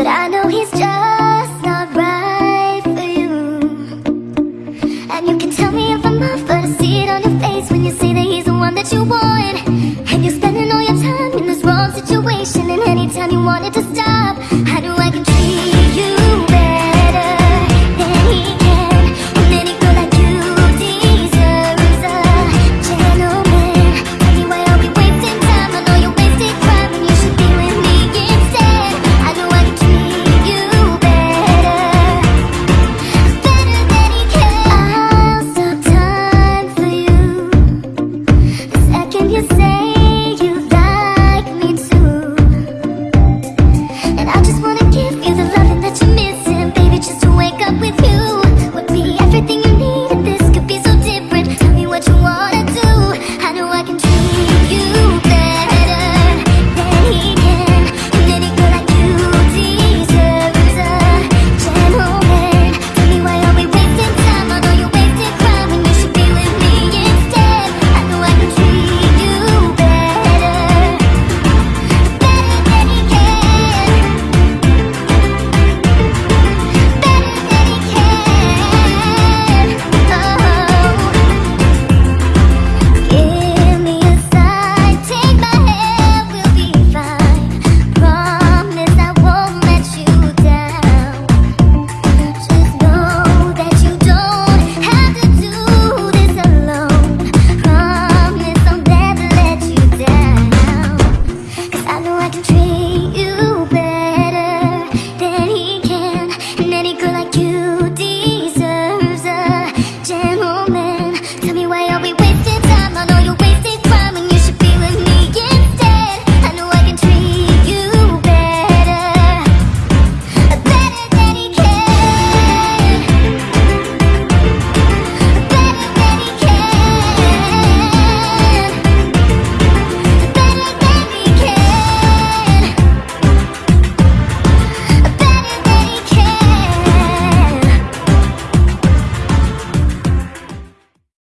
But I know he's just not right for you. And you can tell me if I'm off But I see it on your face when you say that he's the one that you want. And you're spending all your time in this wrong situation. And anytime you wanted to stop